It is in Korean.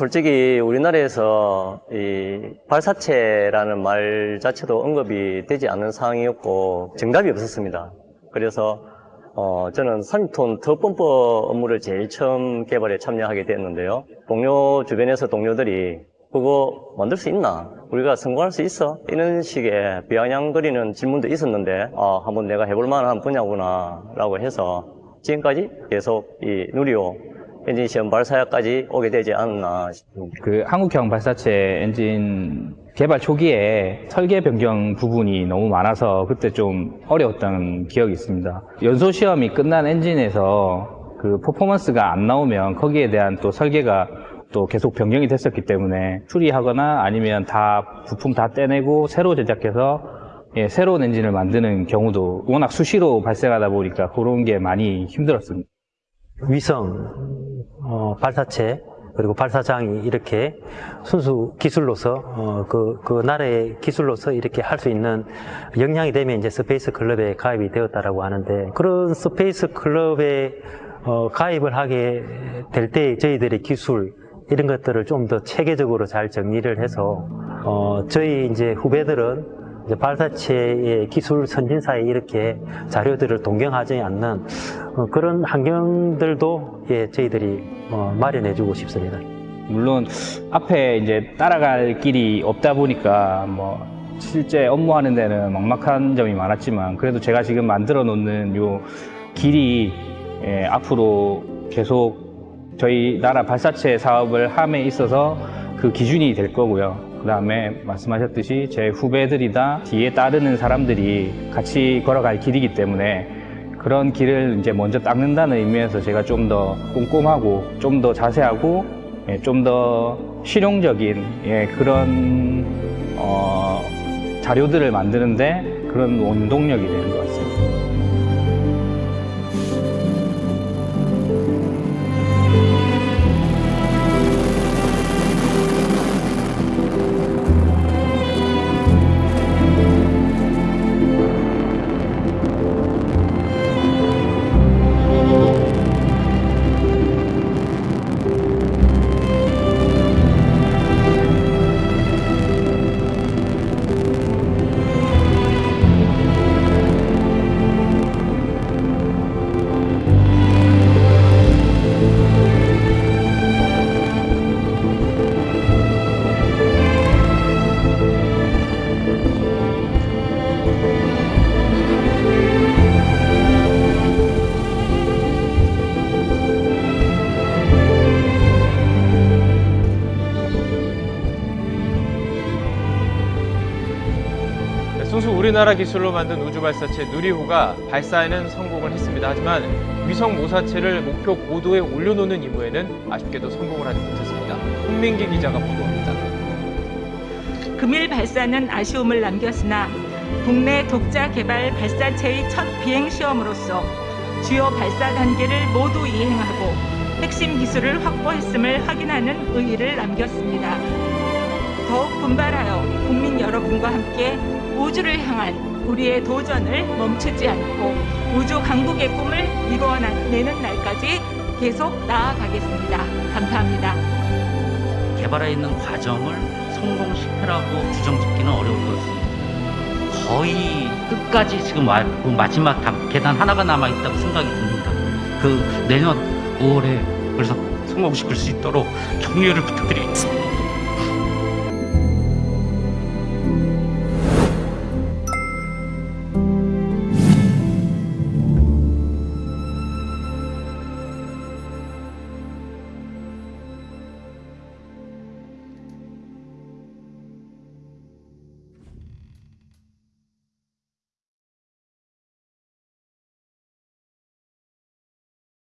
솔직히 우리나라에서 이 발사체라는 말 자체도 언급이 되지 않는 상황이었고 정답이 없었습니다. 그래서 어, 저는 3톤 터펌프 업무를 제일 처음 개발에 참여하게 됐는데요. 동료 주변에서 동료들이 그거 만들 수 있나? 우리가 성공할 수 있어? 이런 식의 비아냥거리는 질문도 있었는데 아, 한번 내가 해볼 만한 분야구나 라고 해서 지금까지 계속 이 누리호 엔진 시험 발사까지 오게 되지 않았나 싶습니다. 그 한국형 발사체 엔진 개발 초기에 설계 변경 부분이 너무 많아서 그때 좀 어려웠던 기억이 있습니다. 연소 시험이 끝난 엔진에서 그 퍼포먼스가 안 나오면 거기에 대한 또 설계가 또 계속 변경이 됐었기 때문에 수리하거나 아니면 다 부품 다 떼내고 새로 제작해서 예, 새로운 엔진을 만드는 경우도 워낙 수시로 발생하다 보니까 그런 게 많이 힘들었습니다. 위성 어, 발사체 그리고 발사장이 이렇게 순수 기술로서 어, 그, 그 나라의 기술로서 이렇게 할 수 있는 역량이 되면 이제 space club에 가입이 되었다라고 하는데 그런 space club에 어, 가입을 하게 될 때 저희들의 기술 이런 것들을 좀 더 체계적으로 잘 정리를 해서 어, 저희 이제 후배들은 발사체의 기술 선진사에 이렇게 자료들을 동경하지 않는 어, 그런 환경들도 예, 저희들이 어, 마련해주고 싶습니다. 물론 앞에 이제 따라갈 길이 없다 보니까 뭐 실제 업무하는 데는 막막한 점이 많았지만 그래도 제가 지금 만들어 놓는 요 길이 예, 앞으로 계속 저희 나라 발사체 사업을 함에 있어서 그 기준이 될 거고요. 그 다음에 말씀하셨듯이 제 후배들이다 뒤에 따르는 사람들이 같이 걸어갈 길이기 때문에 그런 길을 이제 먼저 닦는다는 의미에서 제가 좀 더 꼼꼼하고 좀 더 자세하고 예, 좀더 실용적인 예, 그런 어, 자료들을 만드는데 그런 원동력이 되는 것 같습니다. 순수 우리나라 기술로 만든 우주 발사체 누리호가 발사에는 성공을 했습니다. 하지만 위성 모사체를 목표 고도에 올려놓는 임무에는 아쉽게도 성공을 하지 못했습니다. 홍민기 기자가 보도합니다. 금일 발사는 아쉬움을 남겼으나 국내 독자 개발 발사체의 첫 비행 시험으로서 주요 발사 단계를 모두 이행하고 핵심 기술을 확보했음을 확인하는 의의를 남겼습니다. 더욱 분발하여 국민 여러분과 함께 우주를 향한 우리의 도전을 멈추지 않고 우주 강국의 꿈을 이루어내는 날까지 계속 나아가겠습니다. 감사합니다. 개발해 있는 과정을 성공 실패라고 규정짓기는 어려울 것 같습니다. 거의 끝까지 지금 와- 그 마지막 단- 계단 하나가 남아 있다고 생각이 듭니다. 그 내년 5월에 그래서 성공시킬 수 있도록 격려를 부탁드리겠습니다.